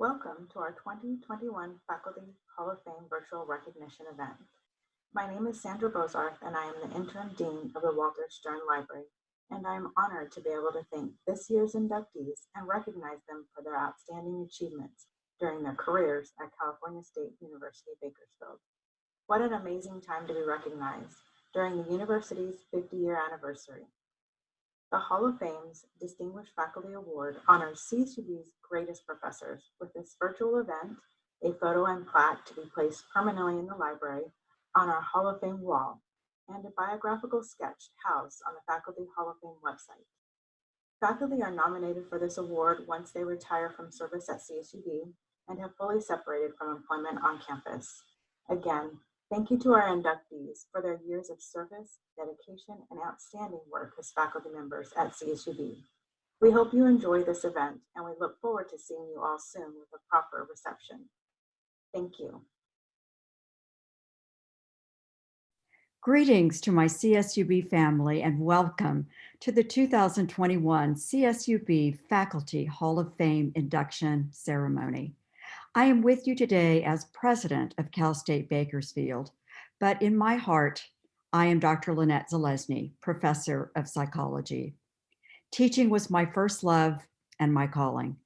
Welcome to our 2021 Faculty Hall of Fame virtual recognition event. My name is Sandra Bozarth and I am the interim dean of the Walter Stiern Library, and I am honored to be able to thank this year's inductees and recognize them for their outstanding achievements during their careers at California State University, Bakersfield. What an amazing time to be recognized during the university's 50 year anniversary. The Hall of Fame's Distinguished Faculty Award honors CSUB's greatest professors with this virtual event, a photo and plaque to be placed permanently in the library on our Hall of Fame wall, and a biographical sketch housed on the Faculty Hall of Fame website. Faculty are nominated for this award once they retire from service at CSUB and have fully separated from employment on campus. Again, Thank you to our inductees for their years of service, dedication, and outstanding work as faculty members at CSUB. We hope you enjoy this event and we look forward to seeing you all soon with a proper reception. Thank you. Greetings to my CSUB family and welcome to the 2021 CSUB Faculty Hall of Fame induction ceremony. I am with you today as president of Cal State Bakersfield, but in my heart, I am Dr. Lynnette Zelezny, professor of psychology. Teaching was my first love and my calling.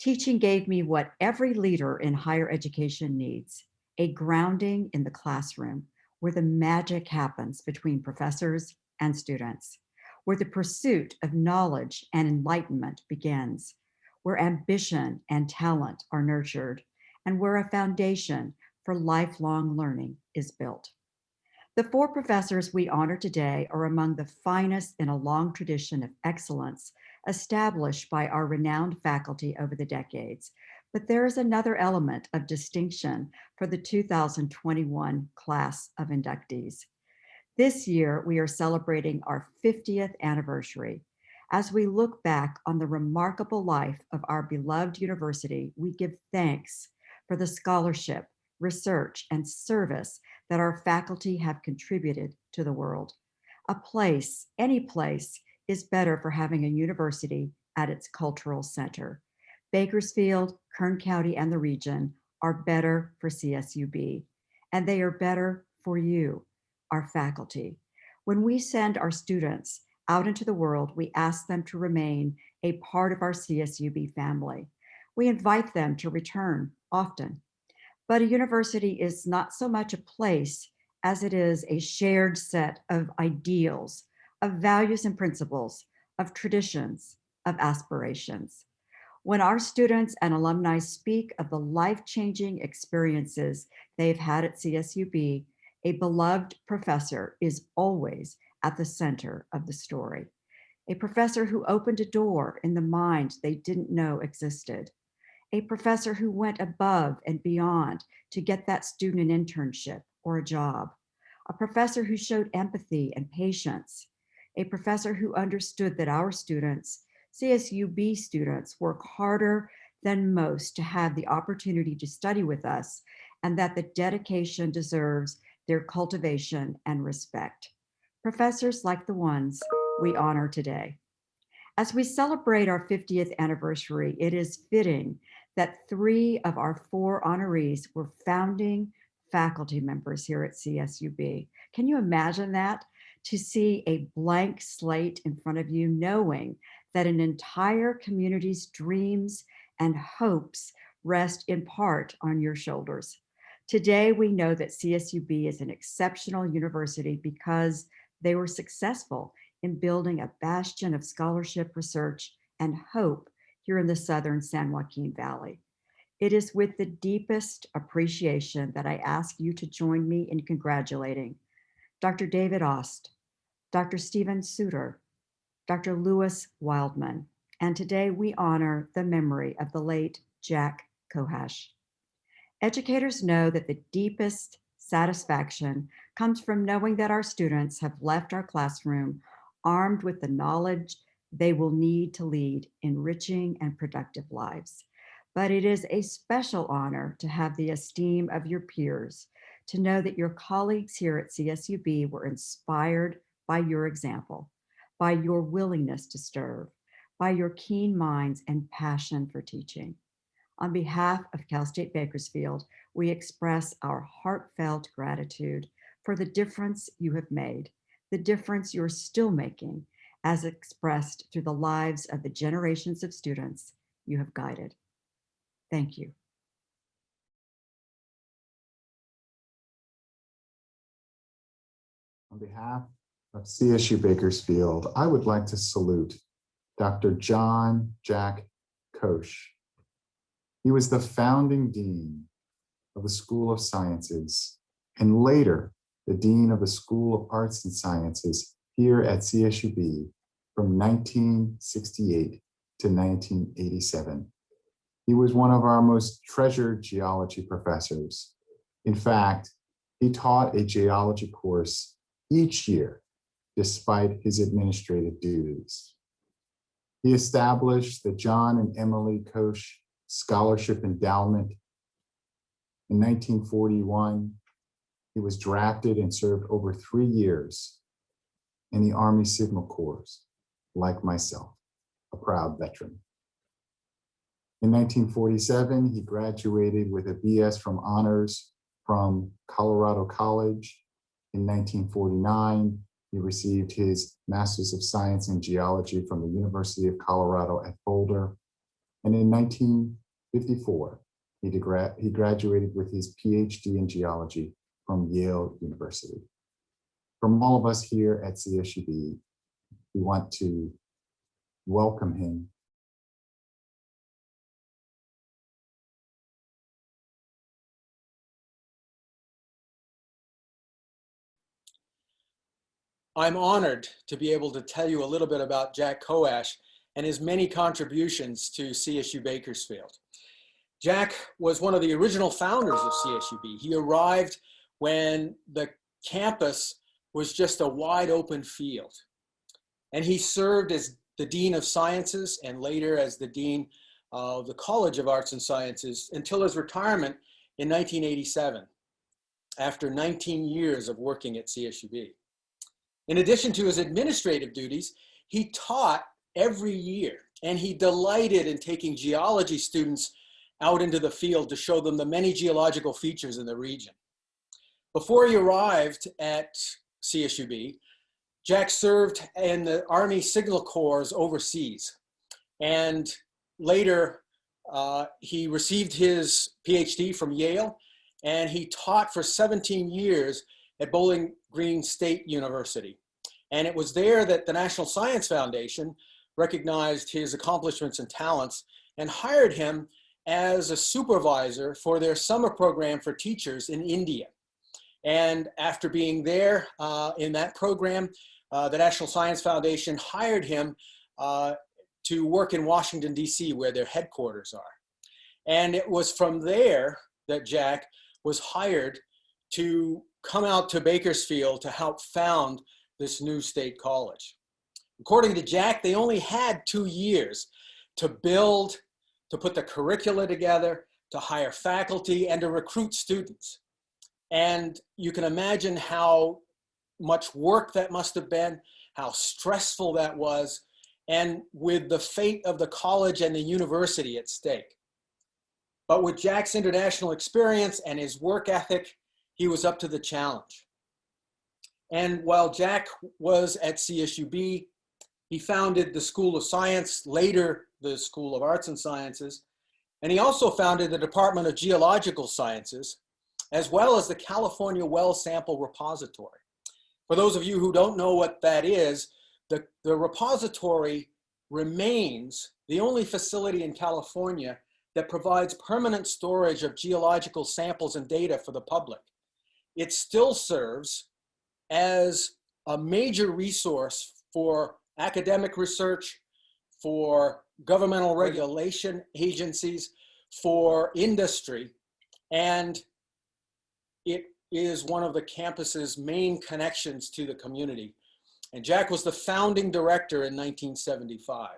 Teaching gave me what every leader in higher education needs, a grounding in the classroom where the magic happens between professors and students, where the pursuit of knowledge and enlightenment begins, where ambition and talent are nurtured, and where a foundation for lifelong learning is built. The four professors we honor today are among the finest in a long tradition of excellence established by our renowned faculty over the decades. But there is another element of distinction for the 2021 class of inductees. This year, we are celebrating our 50th anniversary, as we look back on the remarkable life of our beloved university, we give thanks for the scholarship, research, and service that our faculty have contributed to the world. A place, any place, is better for having a university at its cultural center. Bakersfield, Kern County, and the region are better for CSUB, and they are better for you, our faculty. When we send our students out into the world, we ask them to remain a part of our CSUB family. We invite them to return often. But a university is not so much a place as it is a shared set of ideals, of values and principles, of traditions, of aspirations. When our students and alumni speak of the life-changing experiences they've had at CSUB, a beloved professor is always at the center of the story. A professor who opened a door in the mind they didn't know existed. A professor who went above and beyond to get that student an internship or a job. A professor who showed empathy and patience. A professor who understood that our students, CSUB students, work harder than most to have the opportunity to study with us and that the dedication deserves their cultivation and respect professors like the ones we honor today. As we celebrate our 50th anniversary, it is fitting that three of our four honorees were founding faculty members here at CSUB. Can you imagine that? To see a blank slate in front of you, knowing that an entire community's dreams and hopes rest in part on your shoulders. Today, we know that CSUB is an exceptional university because they were successful in building a bastion of scholarship, research, and hope here in the Southern San Joaquin Valley. It is with the deepest appreciation that I ask you to join me in congratulating Dr. David Ost, Dr. Steven Suter, Dr. Lewis Wildman, and today we honor the memory of the late Jack Coash. Educators know that the deepest satisfaction comes from knowing that our students have left our classroom armed with the knowledge they will need to lead enriching and productive lives. But it is a special honor to have the esteem of your peers, to know that your colleagues here at CSUB were inspired by your example, by your willingness to serve, by your keen minds and passion for teaching. On behalf of Cal State Bakersfield, we express our heartfelt gratitude for the difference you have made, the difference you're still making, as expressed through the lives of the generations of students you have guided. Thank you. On behalf of CSU Bakersfield, I would like to salute Dr. John Jack Koch. He was the founding dean of the School of Sciences and later the dean of the School of Arts and Sciences here at CSUB from 1968 to 1987. He was one of our most treasured geology professors. In fact, he taught a geology course each year despite his administrative duties. He established the John and Emily Koch Scholarship Endowment. In 1941, he was drafted and served over three years in the Army Signal Corps, like myself, a proud veteran. In 1947, he graduated with a BS from honors from Colorado College. In 1949, he received his Masters of Science in Geology from the University of Colorado at Boulder. And in 1954, he, he graduated with his PhD in geology from Yale University. From all of us here at CSUB, we want to welcome him I'm honored to be able to tell you a little bit about Jack Coash and his many contributions to CSU Bakersfield. Jack was one of the original founders of CSUB. He arrived when the campus was just a wide open field. And he served as the Dean of Sciences and later as the Dean of the College of Arts and Sciences until his retirement in 1987, after 19 years of working at CSUB. In addition to his administrative duties, he taught every year and he delighted in taking geology students out into the field to show them the many geological features in the region. Before he arrived at CSUB, Jack served in the Army Signal Corps overseas. And later, uh, he received his PhD from Yale, and he taught for 17 years at Bowling Green State University. And it was there that the National Science Foundation recognized his accomplishments and talents and hired him as a supervisor for their summer program for teachers in India. And after being there uh, in that program, uh, the National Science Foundation hired him uh, to work in Washington, DC, where their headquarters are. And it was from there that Jack was hired to come out to Bakersfield to help found this new state college. According to Jack, they only had two years to build, to put the curricula together, to hire faculty, and to recruit students. And you can imagine how much work that must have been, how stressful that was, and with the fate of the college and the university at stake. But with Jack's international experience and his work ethic, he was up to the challenge. And while Jack was at CSUB, he founded the School of Science, later the School of Arts and Sciences, and he also founded the Department of Geological Sciences, as well as the California Well Sample Repository. For those of you who don't know what that is, the, the repository remains the only facility in California that provides permanent storage of geological samples and data for the public. It still serves as a major resource for academic research, for governmental regulation agencies, for industry, and it is one of the campus's main connections to the community. And Jack was the founding director in 1975.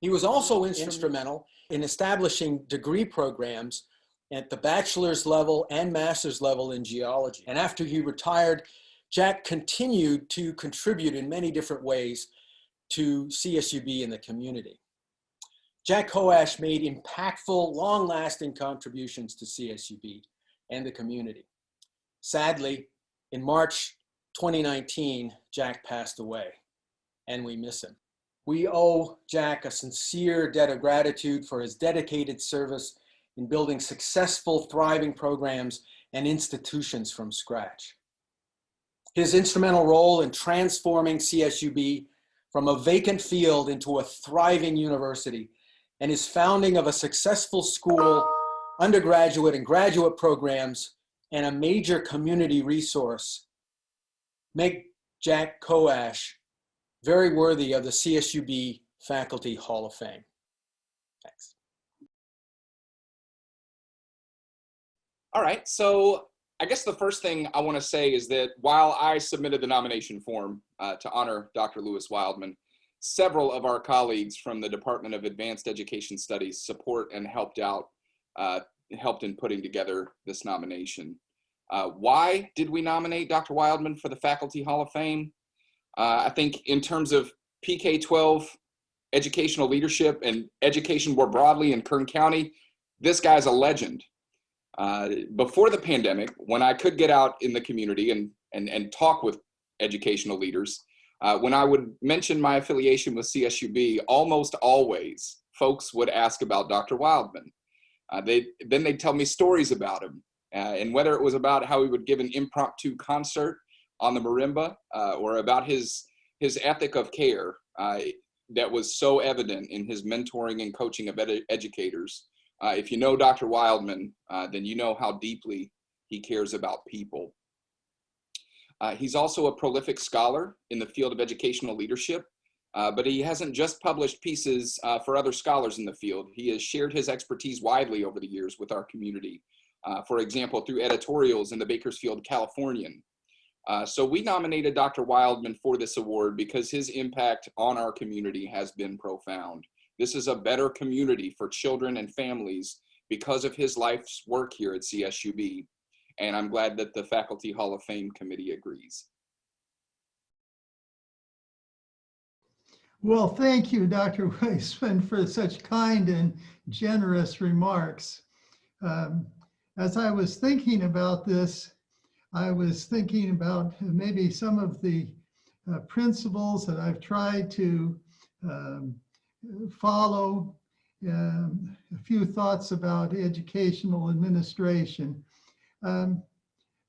He was also instrumental in establishing degree programs at the bachelor's level and master's level in geology. And after he retired, Jack continued to contribute in many different ways to CSUB in the community. Jack Coash made impactful, long-lasting contributions to CSUB and the community. Sadly, in March 2019, Jack passed away, and we miss him. We owe Jack a sincere debt of gratitude for his dedicated service in building successful, thriving programs and institutions from scratch. His instrumental role in transforming CSUB from a vacant field into a thriving university and his founding of a successful school, undergraduate and graduate programs, and a major community resource make Jack Coash very worthy of the CSUB Faculty Hall of Fame. Thanks. All right, so I guess the first thing I want to say is that while I submitted the nomination form uh, to honor Dr. Lewis Wildman, several of our colleagues from the Department of Advanced Education Studies support and helped out, uh, helped in putting together this nomination. Uh, why did we nominate Dr. Wildman for the Faculty Hall of Fame? Uh, I think in terms of PK-12 educational leadership and education more broadly in Kern County, this guy's a legend. Uh, before the pandemic, when I could get out in the community and, and, and talk with educational leaders, uh, when I would mention my affiliation with CSUB, almost always folks would ask about Dr. Wildman. Uh, they, then they'd tell me stories about him. Uh, and whether it was about how he would give an impromptu concert on the marimba uh, or about his, his ethic of care that was so evident in his mentoring and coaching of ed educators, uh, if you know Dr. Wildman, uh, then you know how deeply he cares about people. Uh, he's also a prolific scholar in the field of educational leadership, uh, but he hasn't just published pieces uh, for other scholars in the field. He has shared his expertise widely over the years with our community. Uh, for example, through editorials in the Bakersfield Californian. so we nominated Dr. Wildman for this award because his impact on our community has been profound. This is a better community for children and families because of his life's work here at CSUB. And I'm glad that the Faculty Hall of Fame Committee agrees. Well, thank you, Dr. Weisman, for such kind and generous remarks. Um, as I was thinking about this, I was thinking about maybe some of the uh, principles that I've tried to um, follow um, a few thoughts about educational administration. Um,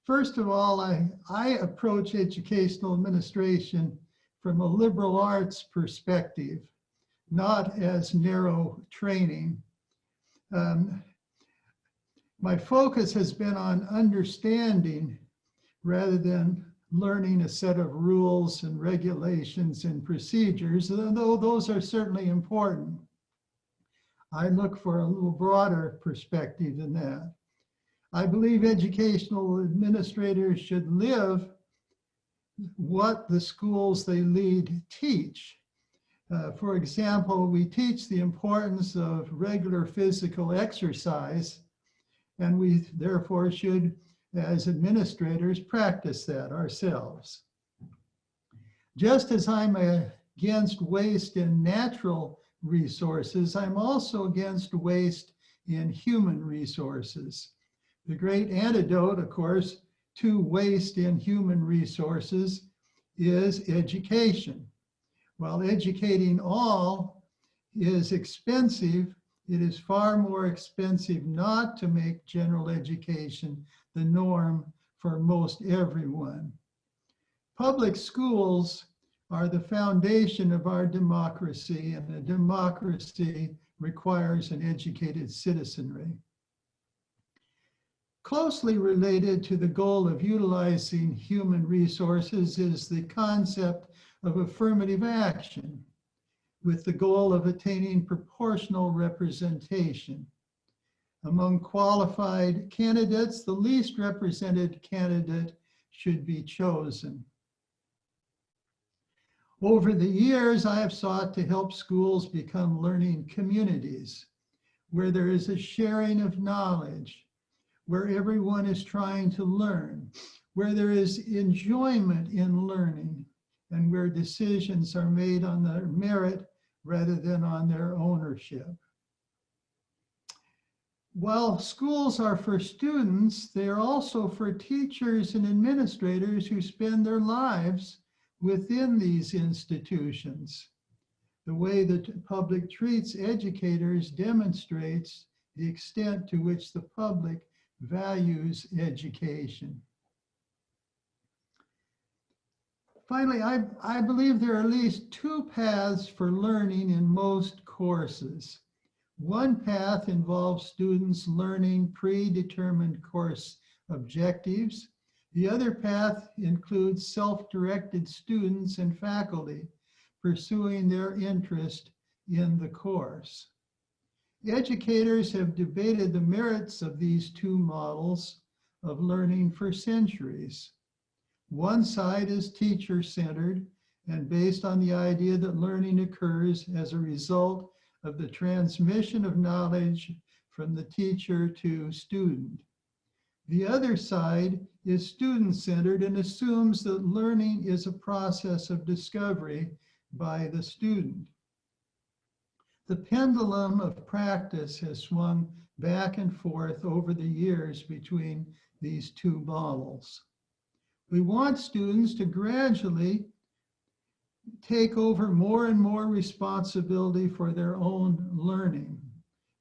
first of all, I, I approach educational administration from a liberal arts perspective, not as narrow training. Um, my focus has been on understanding rather than learning a set of rules and regulations and procedures, though those are certainly important. I look for a little broader perspective than that. I believe educational administrators should live what the schools they lead teach. Uh, for example, we teach the importance of regular physical exercise, and we therefore should as administrators practice that ourselves. Just as I'm against waste in natural resources, I'm also against waste in human resources. The great antidote, of course, to waste in human resources is education. While educating all is expensive, it is far more expensive not to make general education the norm for most everyone. Public schools are the foundation of our democracy and a democracy requires an educated citizenry. Closely related to the goal of utilizing human resources is the concept of affirmative action with the goal of attaining proportional representation. Among qualified candidates, the least represented candidate should be chosen. Over the years, I have sought to help schools become learning communities where there is a sharing of knowledge, where everyone is trying to learn, where there is enjoyment in learning, and where decisions are made on their merit rather than on their ownership. while schools are for students, they are also for teachers and administrators who spend their lives within these institutions. The way the public treats educators demonstrates the extent to which the public values education. Finally, I, I believe there are at least two paths for learning in most courses. One path involves students learning predetermined course objectives. The other path includes self-directed students and faculty pursuing their interest in the course. Educators have debated the merits of these two models of learning for centuries. One side is teacher-centered and based on the idea that learning occurs as a result of the transmission of knowledge from the teacher to student. The other side is student-centered and assumes that learning is a process of discovery by the student. The pendulum of practice has swung back and forth over the years between these two models. We want students to gradually take over more and more responsibility for their own learning.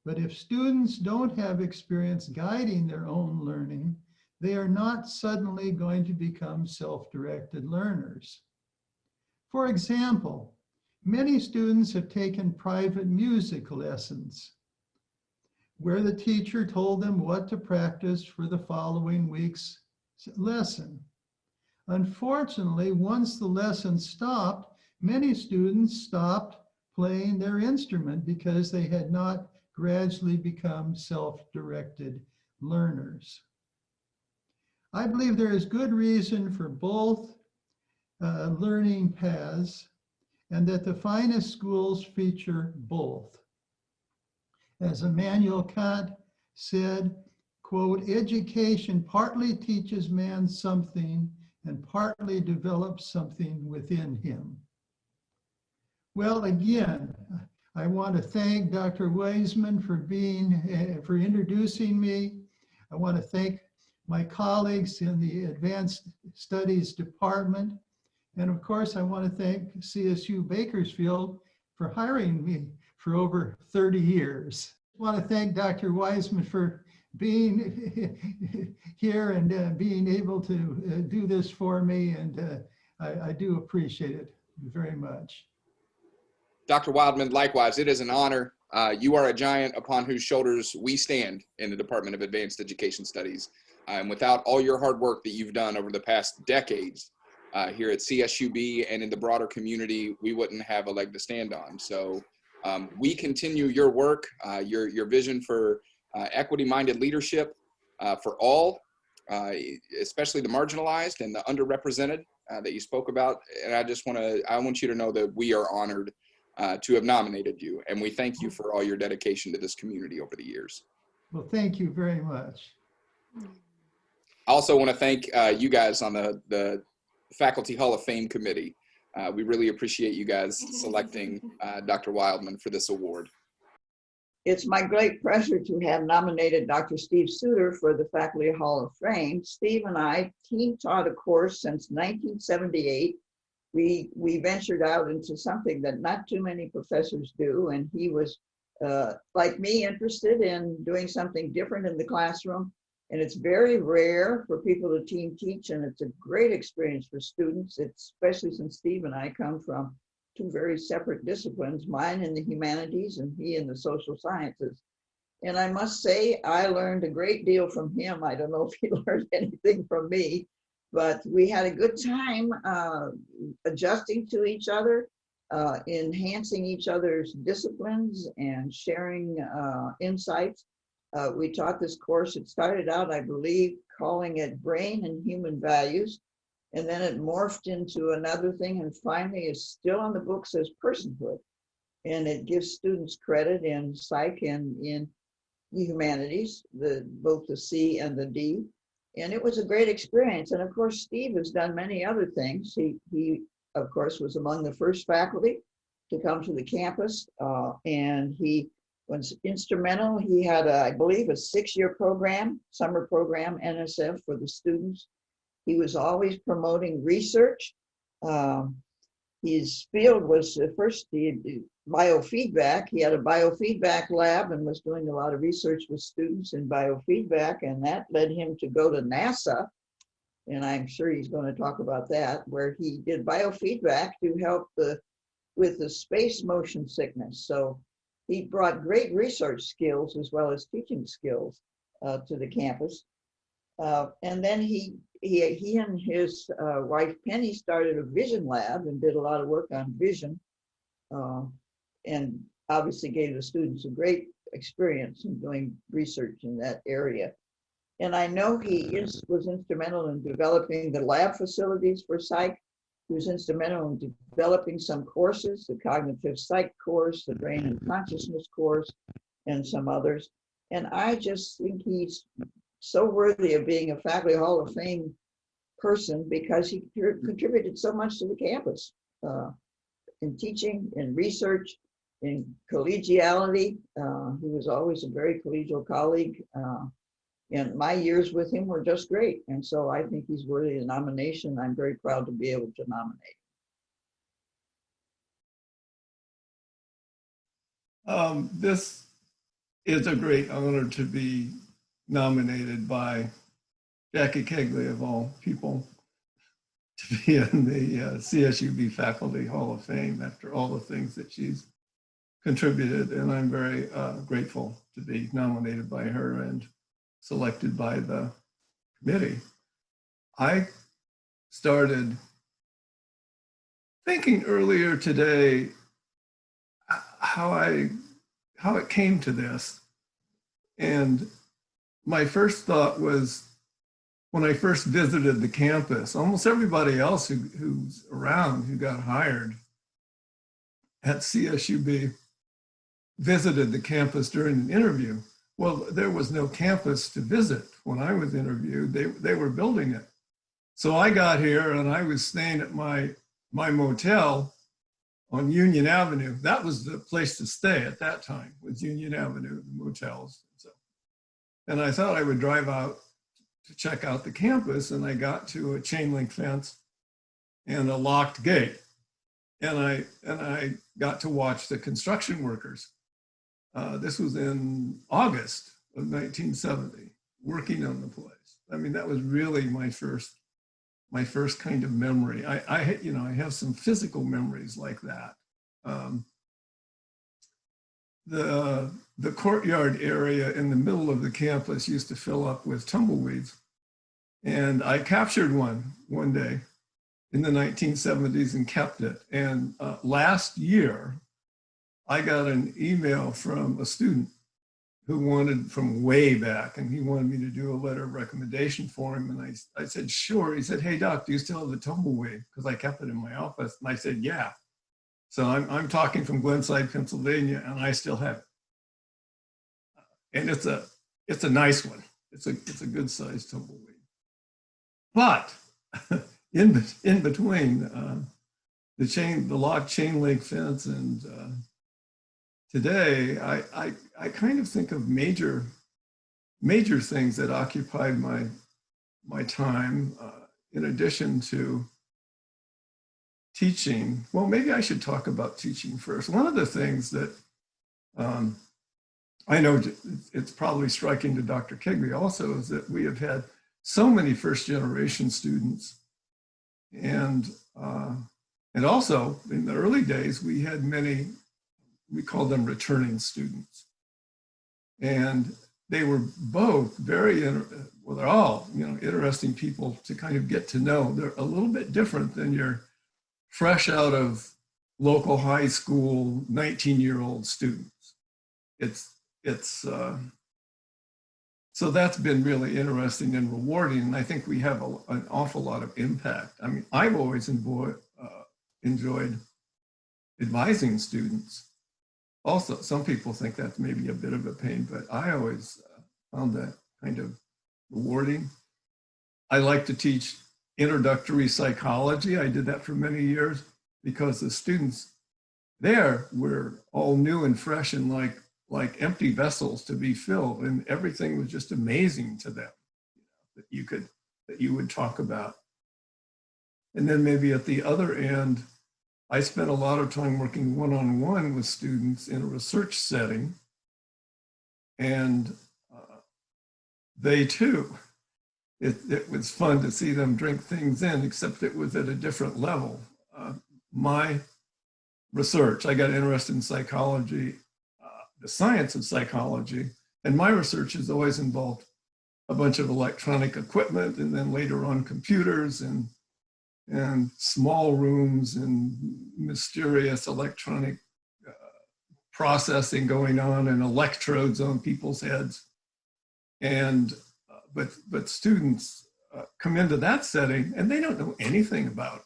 But if students don't have experience guiding their own learning, they are not suddenly going to become self-directed learners. For example, many students have taken private music lessons where the teacher told them what to practice for the following week's lesson. Unfortunately, once the lesson stopped, many students stopped playing their instrument because they had not gradually become self-directed learners. I believe there is good reason for both uh, learning paths and that the finest schools feature both. As Immanuel Kant said, quote, education partly teaches man something and partly develops something within him. Well, again, I want to thank Dr. Weisman for being, uh, for introducing me. I want to thank my colleagues in the Advanced Studies Department. And of course, I want to thank CSU Bakersfield for hiring me for over 30 years. I want to thank Dr. Weisman for being here and uh, being able to uh, do this for me. And uh, I, I do appreciate it very much. Dr. Wildman, likewise, it is an honor. Uh, you are a giant upon whose shoulders we stand in the Department of Advanced Education Studies. Uh, and without all your hard work that you've done over the past decades here at CSUB and in the broader community, we wouldn't have a leg to stand on. So um, we continue your work, your, your vision for equity-minded leadership uh, for all, uh, especially the marginalized and the underrepresented uh, that you spoke about. And I just want to, I want you to know that we are honored uh, to have nominated you. And we thank you for all your dedication to this community over the years. Well, thank you very much. I also want to thank uh, you guys on the, the Faculty Hall of Fame Committee. Uh, we really appreciate you guys selecting uh, Dr. Wildman for this award. It's my great pleasure to have nominated Dr. Steve Suter for the Faculty Hall of Fame. Steve and I team taught a course since 1978. We, we ventured out into something that not too many professors do, and he was, uh, like me, interested in doing something different in the classroom. And it's very rare for people to team teach, and it's a great experience for students, especially since Steve and I come from two very separate disciplines, mine in the humanities and he in the social sciences. And I must say, I learned a great deal from him. I don't know if he learned anything from me, but we had a good time uh, adjusting to each other, uh, enhancing each other's disciplines and sharing uh, insights. Uh, we taught this course, it started out, I believe, calling it Brain and Human Values. And then it morphed into another thing and finally is still on the books as personhood. And it gives students credit in psych and in the humanities, the both the C and the D. And it was a great experience. And of course, Steve has done many other things. He, he of course, was among the first faculty to come to the campus. Uh, and he was instrumental. He had, a, I believe, a six-year program, summer program, NSF for the students. He was always promoting research. Um, his field was uh, first the biofeedback. He had a biofeedback lab and was doing a lot of research with students in biofeedback, and that led him to go to NASA. And I'm sure he's going to talk about that, where he did biofeedback to help the with the space motion sickness. So he brought great research skills as well as teaching skills uh, to the campus. Uh, and then he, he, he and his uh, wife Penny started a vision lab and did a lot of work on vision. uh, and obviously gave the students a great experience in doing research in that area. And I know he is, was instrumental in developing the lab facilities for psych. He was instrumental in developing some courses, the cognitive psych course, the brain and consciousness course, and some others. And I just think he's so worthy of being a Faculty Hall of Fame person because he contributed so much to the campus uh, in teaching, in research, in collegiality. Uh, he was always a very collegial colleague. Uh, and my years with him were just great. And so I think he's worthy of nomination. I'm very proud to be able to nominate. Um, this is a great honor to be nominated by Jackie Kegley of all people to be in the uh, CSUB Faculty Hall of Fame after all the things that she's contributed. And I'm very uh, grateful to be nominated by her and selected by the committee. I started thinking earlier today uh, how I how it came to this. And my first thought was when I first visited the campus, almost everybody else who, who's around who got hired at CSUB visited the campus during an interview. Well, there was no campus to visit when I was interviewed. They, they were building it. So I got here and I was staying at my, my motel on Union Avenue. That was the place to stay at that time was Union Avenue, the motels. And I thought I would drive out to check out the campus and I got to a chain link fence and a locked gate. And I, and I got to watch the construction workers. Uh, this was in August of 1970, working on the place. I mean, that was really my first my first kind of memory. I, I, you know, I have some physical memories like that. Um, the, the courtyard area in the middle of the campus used to fill up with tumbleweeds. And I captured one one day in the 1970s and kept it. And uh, last year, I got an email from a student who wanted from way back and he wanted me to do a letter of recommendation for him. And I, I said, sure. He said, hey doc, do you still have the tumbleweed? Because I kept it in my office. And I said, yeah. So I'm, I'm talking from Glenside, Pennsylvania, and I still have it. And it's a, it's a nice one. It's a, it's a good sized tumbleweed. But in, in between uh, the chain, the locked chain link fence and uh, today, I, I, I kind of think of major, major things that occupied my, my time uh, in addition to teaching. Well, maybe I should talk about teaching first. One of the things that um, I know it's probably striking to Dr. Kegley also is that we have had so many first generation students and uh, and also in the early days we had many we call them returning students. And they were both very, well, they're all, you know, interesting people to kind of get to know. They're a little bit different than your fresh out of local high school 19 year old students. It's, it's, uh, so that's been really interesting and rewarding. And I think we have a, an awful lot of impact. I mean, I've always enjoyed, uh, enjoyed advising students also, some people think that's maybe a bit of a pain, but I always uh, found that kind of rewarding. I like to teach introductory psychology. I did that for many years because the students there were all new and fresh and like like empty vessels to be filled and everything was just amazing to them that you could, that you would talk about. And then maybe at the other end, I spent a lot of time working one-on-one with students in a research setting. And uh, they too, it, it was fun to see them drink things in, except it was at a different level. Uh, my research, I got interested in psychology, the science of psychology, and my research has always involved a bunch of electronic equipment and then later on computers and and small rooms and mysterious electronic uh, processing going on and electrodes on people's heads. And, uh, but, but students uh, come into that setting and they don't know anything about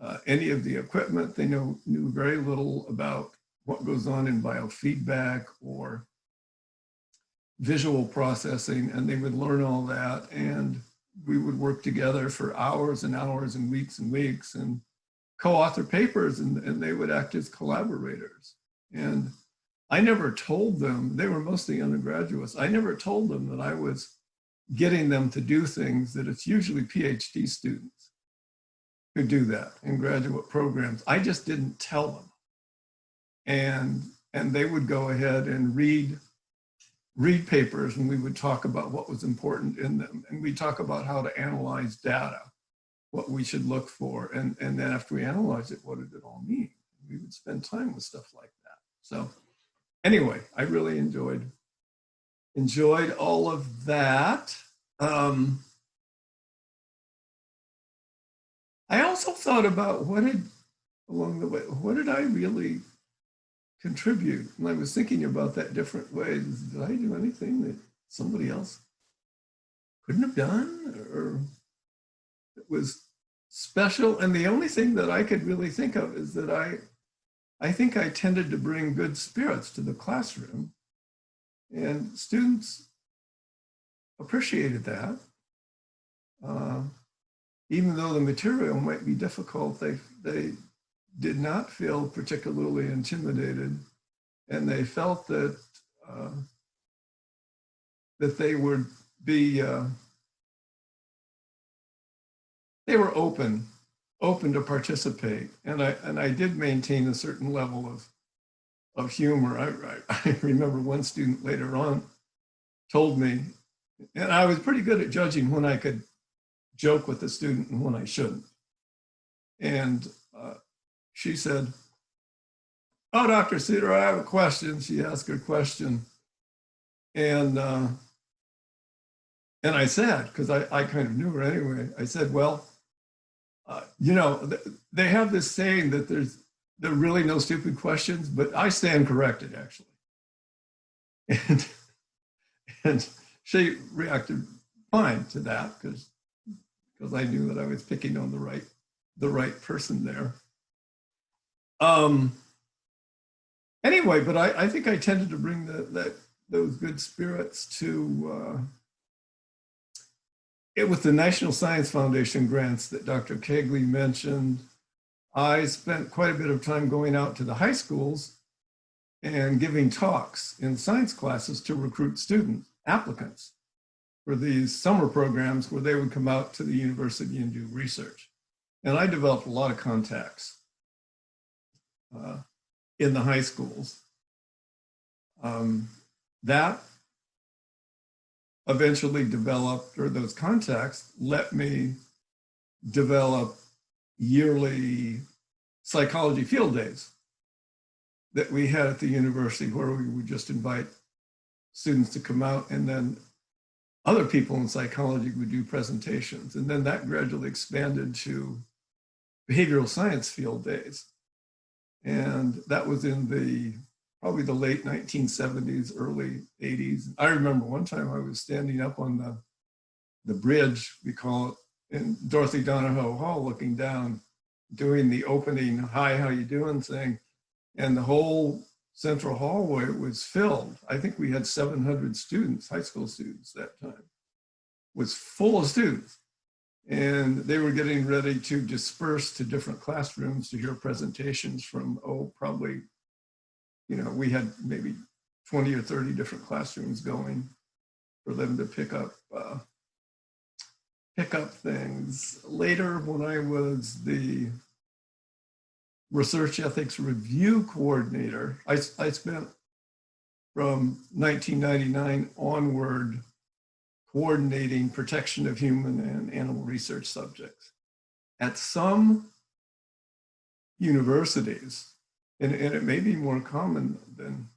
uh, any of the equipment. They know, knew very little about what goes on in biofeedback or visual processing and they would learn all that and we would work together for hours and hours and weeks and weeks and co-author papers and, and they would act as collaborators. And I never told them, they were mostly undergraduates, I never told them that I was getting them to do things that it's usually PhD students who do that in graduate programs. I just didn't tell them. And, and they would go ahead and read read papers and we would talk about what was important in them. And we talk about how to analyze data, what we should look for. And, and then after we analyze it, what did it all mean? We would spend time with stuff like that. So anyway, I really enjoyed, enjoyed all of that. Um, I also thought about what did, along the way, what did I really contribute. And I was thinking about that different ways. Did I do anything that somebody else couldn't have done or it was special? And the only thing that I could really think of is that I, I think I tended to bring good spirits to the classroom and students appreciated that. Uh, even though the material might be difficult, they, they did not feel particularly intimidated and they felt that uh, that they would be uh, they were open open to participate. And I and I did maintain a certain level of of humor. I, I, I remember one student later on told me and I was pretty good at judging when I could joke with the student and when I shouldn't. And she said, oh, Dr. Suter, I have a question. She asked a question. And, uh, and I said, because I, I kind of knew her anyway, I said, well, uh, you know, th they have this saying that there's there are really no stupid questions, but I stand corrected actually. And, and she reacted fine to that because because I knew that I was picking on the right the right person there. Um, anyway, but I, I think I tended to bring the, that those good spirits to uh, it with the National Science Foundation grants that Dr. Kegley mentioned. I spent quite a bit of time going out to the high schools and giving talks in science classes to recruit students, applicants for these summer programs where they would come out to the university and do research. And I developed a lot of contacts uh, in the high schools. Um, that eventually developed, or those contacts let me develop yearly psychology field days that we had at the university where we would just invite students to come out and then other people in psychology would do presentations. And then that gradually expanded to behavioral science field days. And that was in the, probably the late 1970s, early 80s. I remember one time I was standing up on the, the bridge, we call it, in Dorothy Donahoe Hall looking down, doing the opening, hi, how you doing thing. And the whole central hallway was filled. I think we had 700 students, high school students that time, was full of students and they were getting ready to disperse to different classrooms to hear presentations from, oh, probably, you know, we had maybe 20 or 30 different classrooms going for them to pick up uh, pick up things. Later, when I was the research ethics review coordinator, I, I spent from 1999 onward coordinating protection of human and animal research subjects. At some universities, and, and it may be more common than,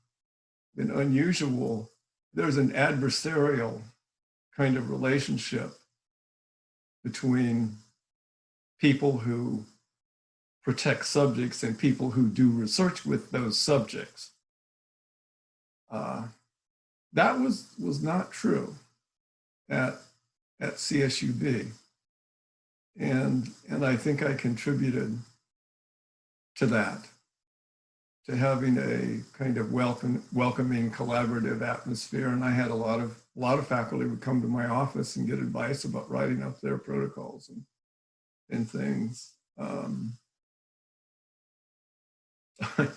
than unusual, there's an adversarial kind of relationship between people who protect subjects and people who do research with those subjects. Uh, that was, was not true at, at CSUB. And, and I think I contributed to that, to having a kind of welcome, welcoming, collaborative atmosphere. And I had a lot of, a lot of faculty would come to my office and get advice about writing up their protocols and, and things. Um,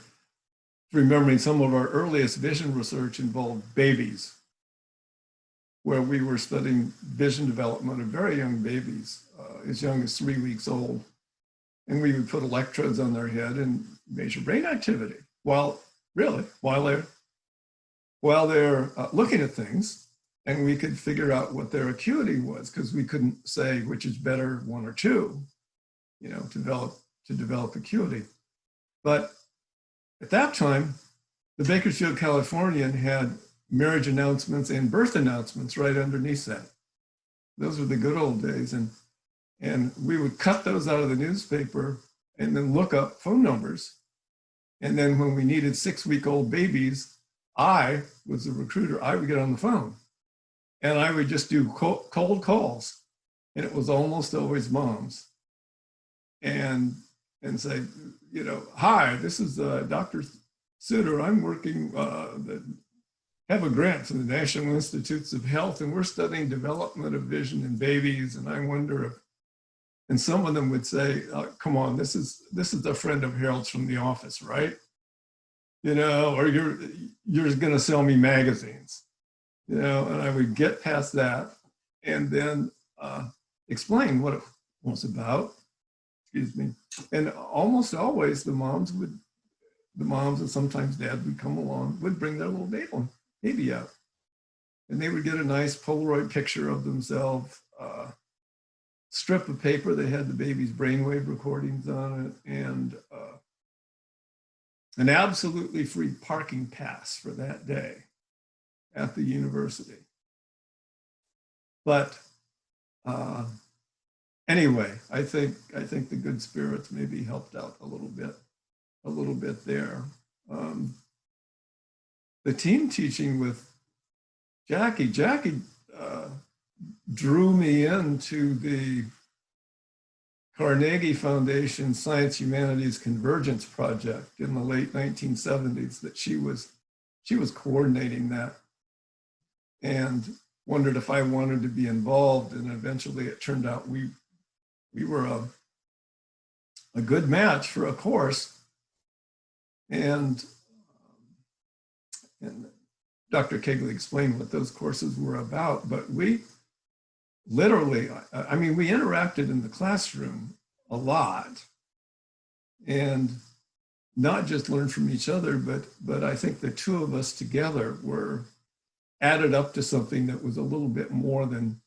remembering some of our earliest vision research involved babies, where we were studying vision development of very young babies, uh, as young as three weeks old. And we would put electrodes on their head and measure brain activity while, really, while they're, while they're uh, looking at things. And we could figure out what their acuity was because we couldn't say which is better, one or two, you know, develop, to develop acuity. But at that time, the Bakersfield Californian had marriage announcements and birth announcements right underneath that. Those were the good old days. And, and we would cut those out of the newspaper and then look up phone numbers. And then when we needed six week old babies, I was the recruiter, I would get on the phone and I would just do cold calls. And it was almost always moms. And, and say, you know, hi, this is uh, Dr. Suter. I'm working, uh, the, have a grant from the National Institutes of Health, and we're studying development of vision in babies. And I wonder if, and some of them would say, uh, come on, this is, this is a friend of Harold's from the office, right? You know, or you're, you're gonna sell me magazines, you know, and I would get past that and then uh, explain what it was about excuse me. And almost always the moms would, the moms and sometimes dad would come along, would bring their little baby, baby out. And they would get a nice Polaroid picture of themselves, uh, strip of paper that had the baby's brainwave recordings on it, and uh, an absolutely free parking pass for that day at the university. But uh, anyway, I think I think the good spirits maybe helped out a little bit, a little bit there. Um, the team teaching with Jackie, Jackie uh, drew me into the Carnegie Foundation Science Humanities Convergence Project in the late 1970s that she was she was coordinating that and wondered if I wanted to be involved and eventually it turned out we we were a, a good match for a course. And, and Dr. Kegley explained what those courses were about, but we literally, I, mean, we interacted in the classroom a lot and not just learned from each other, but, but I think the two of us together were added up to something that was a little bit more than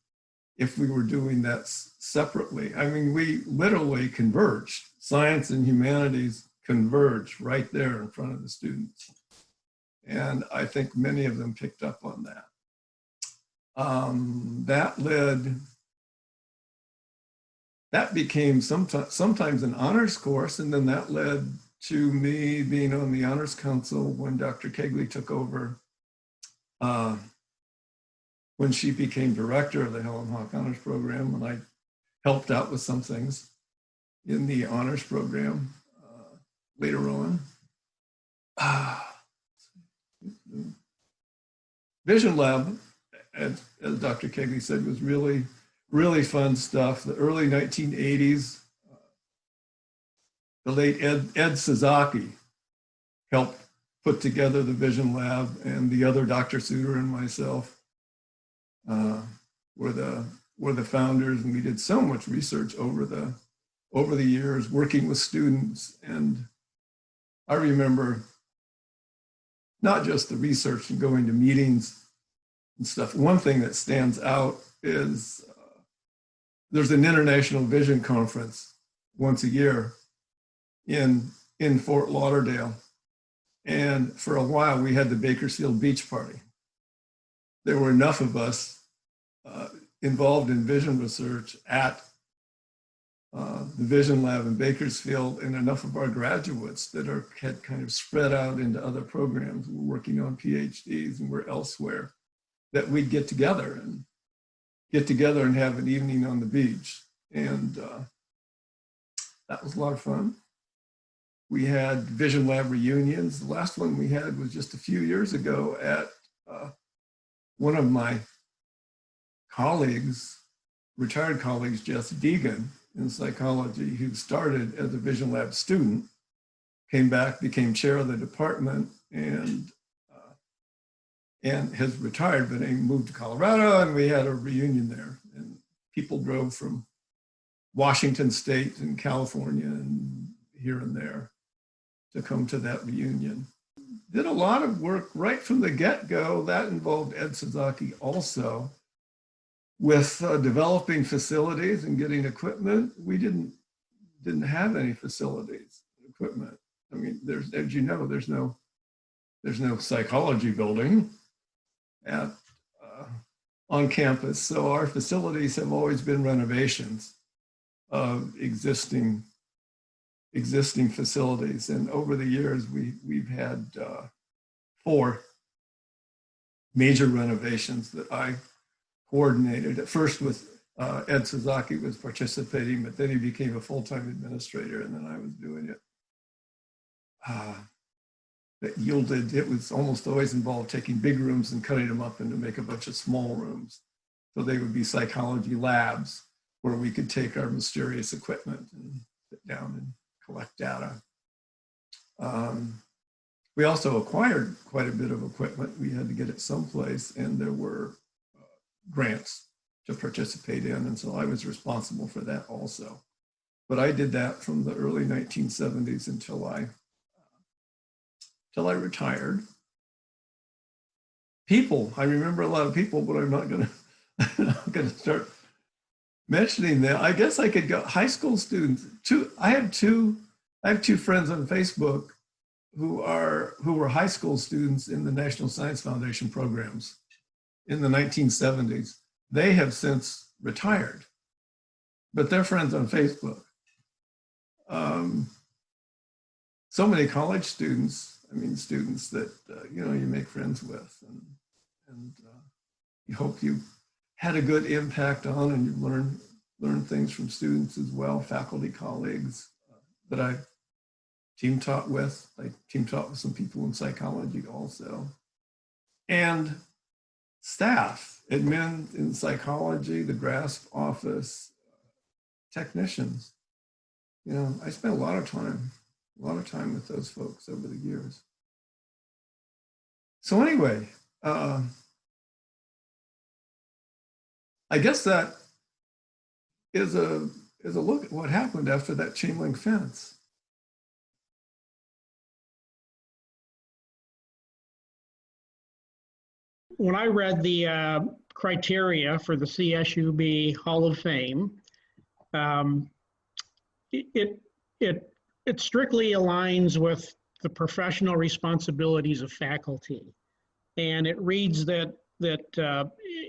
if we were doing that separately. I mean, we literally converged. Science and humanities converged right there in front of the students. And I think many of them picked up on that. Um, that led, that became sometimes, sometimes an honors course, and then that led to me being on the honors council when Dr. Kegley took over uh, when she became director of the Helen Hawk Honors Program, and I helped out with some things in the honors program uh, later on. Ah. Vision Lab, as, as Dr. Kegley said, was really, really fun stuff. The early 1980s, uh, the late Ed, Ed Sasaki helped put together the Vision Lab and the other Dr. Suter and myself uh, were the were the founders and we did so much research over the over the years working with students and I remember not just the research and going to meetings and stuff. One thing that stands out is uh, there's an international vision conference once a year in in Fort Lauderdale. And for a while we had the Bakersfield Beach Party. There were enough of us uh, involved in vision research at uh, the Vision Lab in Bakersfield and enough of our graduates that are had kind of spread out into other programs. We're working on PhDs and we're elsewhere that we'd get together and get together and have an evening on the beach. And uh, that was a lot of fun. We had Vision Lab reunions. The last one we had was just a few years ago at uh, one of my colleagues, retired colleagues, Jess Deegan in psychology, who started as a Vision Lab student, came back, became chair of the department, and uh, and has retired, but he moved to Colorado, and we had a reunion there. And people drove from Washington State and California and here and there to come to that reunion. Did a lot of work right from the get-go. That involved Ed Suzuki also with uh, developing facilities and getting equipment. We didn't didn't have any facilities, equipment. I mean, there's as you know, there's no there's no psychology building at uh, on campus. So our facilities have always been renovations of existing existing facilities. And over the years, we, we've had uh, four major renovations that I coordinated. At first with uh, Ed Suzuki was participating, but then he became a full-time administrator and then I was doing it. Uh, that yielded, it was almost always involved taking big rooms and cutting them up into make a bunch of small rooms. So they would be psychology labs where we could take our mysterious equipment and sit down and collect data. Um, we also acquired quite a bit of equipment. We had to get it someplace and there were grants to participate in. And so I was responsible for that also. But I did that from the early 1970s until I, until I retired. People, I remember a lot of people, but I'm not gonna, I'm gonna start mentioning that, I guess I could go high school students. Two, I have two, I have two friends on Facebook who are who were high school students in the National Science Foundation programs in the 1970s. They have since retired, but they're friends on Facebook. Um, so many college students, I mean, students that, uh, you know, you make friends with and, and uh, you hope you had a good impact on and you've learned, learned things from students as well, faculty colleagues uh, that I team taught with. I team taught with some people in psychology also. And staff, admin in psychology, the GRASP office, technicians. You know, I spent a lot of time, a lot of time with those folks over the years. So anyway, uh, I guess that is a is a look at what happened after that chain link fence. When I read the uh, criteria for the CSUB Hall of Fame, um, it, it it strictly aligns with the professional responsibilities of faculty, and it reads that that uh,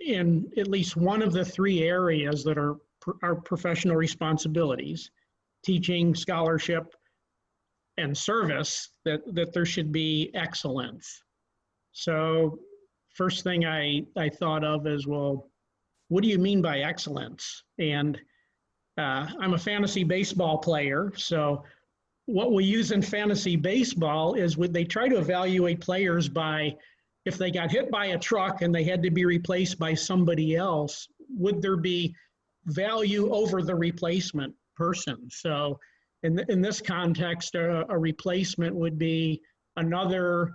in at least one of the three areas that are our professional responsibilities, teaching, scholarship, and service, that, that there should be excellence. So first thing I, I thought of is, well, what do you mean by excellence? And uh, I'm a fantasy baseball player, so what we use in fantasy baseball is when they try to evaluate players by if they got hit by a truck and they had to be replaced by somebody else, would there be value over the replacement person? So in, in this context, a replacement would be another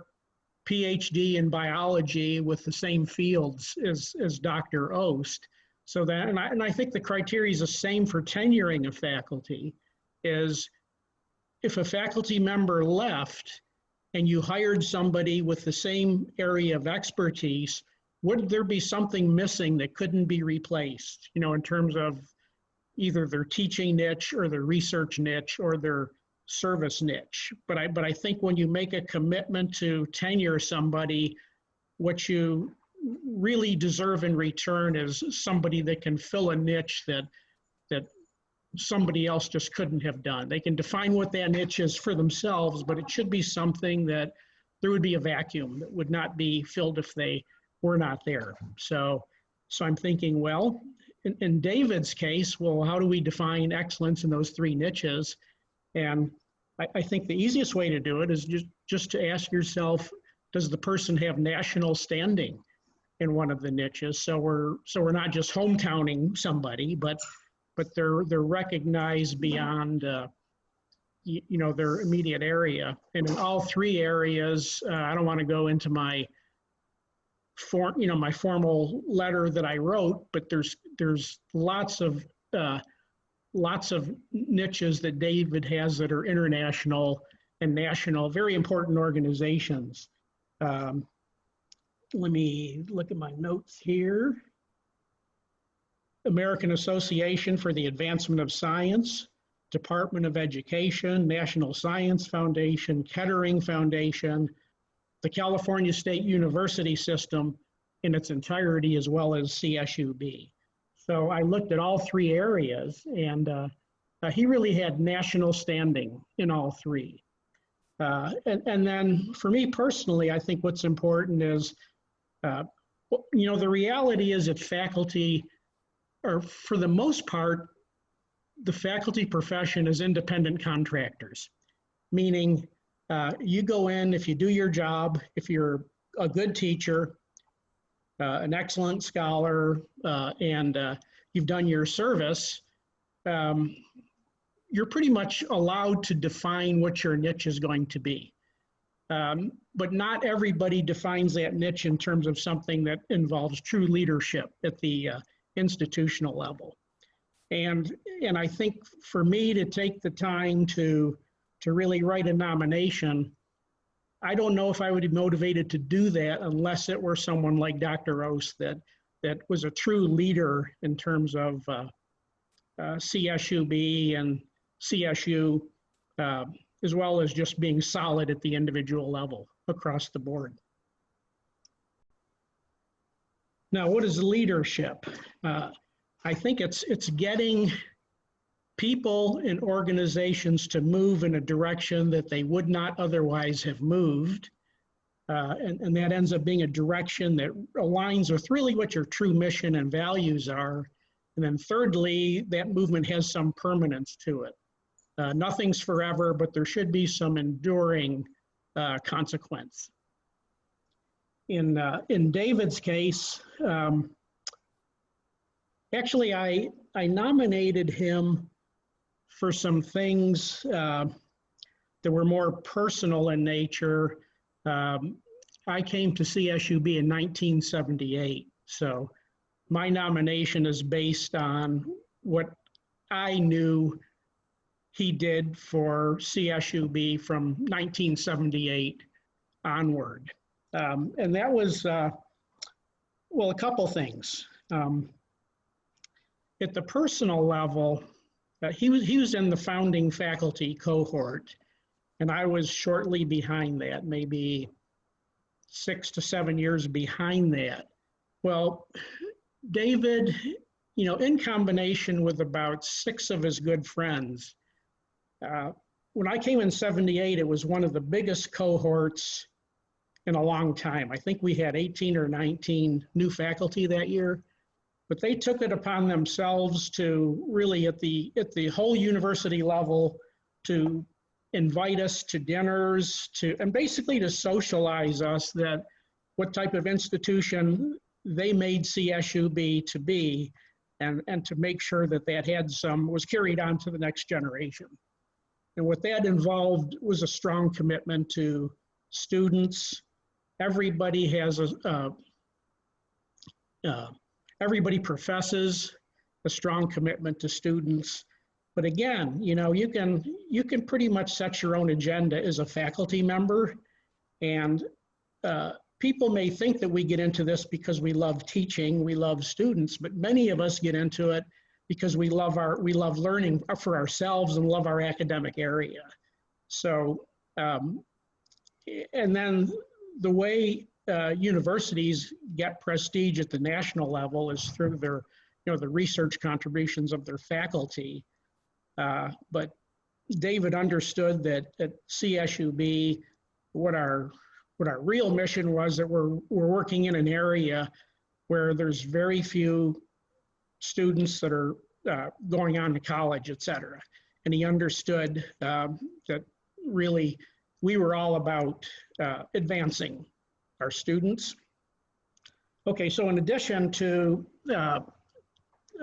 PhD in biology with the same fields as, as Dr. Ost. So that, and I, and I think the criteria is the same for tenuring a faculty, is if a faculty member left and you hired somebody with the same area of expertise, would there be something missing that couldn't be replaced, you know, in terms of either their teaching niche or their research niche or their service niche. But I, but I think when you make a commitment to tenure somebody, what you really deserve in return is somebody that can fill a niche that, that somebody else just couldn't have done. They can define what that niche is for themselves, but it should be something that there would be a vacuum that would not be filled if they were not there. So, so I'm thinking, well, in, in David's case, well, how do we define excellence in those three niches? And I, I think the easiest way to do it is just, just to ask yourself, does the person have national standing in one of the niches? So we're, so we're not just hometowning somebody, but, but they're, they're recognized beyond, uh, you, you know, their immediate area. And in all three areas, uh, I don't want to go into my form, you know, my formal letter that I wrote, but there's, there's lots of, uh, lots of niches that David has that are international and national, very important organizations. Um, let me look at my notes here. American Association for the Advancement of Science, Department of Education, National Science Foundation, Kettering Foundation, the California State University System in its entirety, as well as CSUB. So I looked at all three areas and uh, uh, he really had national standing in all three. Uh, and, and then for me personally, I think what's important is, uh, you know, the reality is that faculty are, for the most part, the faculty profession is independent contractors, meaning uh, you go in, if you do your job, if you're a good teacher, an excellent scholar, uh, and uh, you've done your service, um, you're pretty much allowed to define what your niche is going to be. Um, but not everybody defines that niche in terms of something that involves true leadership at the uh, institutional level. And, and I think for me to take the time to, to really write a nomination, I don't know if I would be motivated to do that unless it were someone like Dr. Ost that, that was a true leader in terms of uh, uh, CSUB and CSU, uh, as well as just being solid at the individual level across the board. Now, what is leadership? Uh, I think it's it's getting people and organizations to move in a direction that they would not otherwise have moved. Uh, and, and that ends up being a direction that aligns with really what your true mission and values are. And then thirdly, that movement has some permanence to it. Uh, nothing's forever, but there should be some enduring uh, consequence. In, uh, in David's case, um, actually I, I nominated him for some things uh, that were more personal in nature. Um, I came to CSUB in 1978, so my nomination is based on what I knew he did for CSUB from 1978 onward. Um, and that was, uh, well, a couple things. Um, at the personal level, uh, he was he was in the founding faculty cohort, and I was shortly behind that, maybe six to seven years behind that. Well, David, you know, in combination with about six of his good friends, uh, when I came in 78, it was one of the biggest cohorts in a long time. I think we had 18 or 19 new faculty that year but they took it upon themselves to really at the at the whole university level to invite us to dinners to and basically to socialize us that what type of institution they made CSUB to be and, and to make sure that that had some was carried on to the next generation. And what that involved was a strong commitment to students. Everybody has a, uh, uh, everybody professes a strong commitment to students. But again, you know, you can, you can pretty much set your own agenda as a faculty member. And uh, people may think that we get into this because we love teaching, we love students, but many of us get into it because we love our, we love learning for ourselves and love our academic area. So, um, and then the way uh, universities get prestige at the national level is through their, you know, the research contributions of their faculty. Uh, but David understood that at CSUB, what our what our real mission was that we're we're working in an area where there's very few students that are uh, going on to college, et cetera. And he understood um, that really we were all about uh, advancing our students. Okay, so in addition to, uh,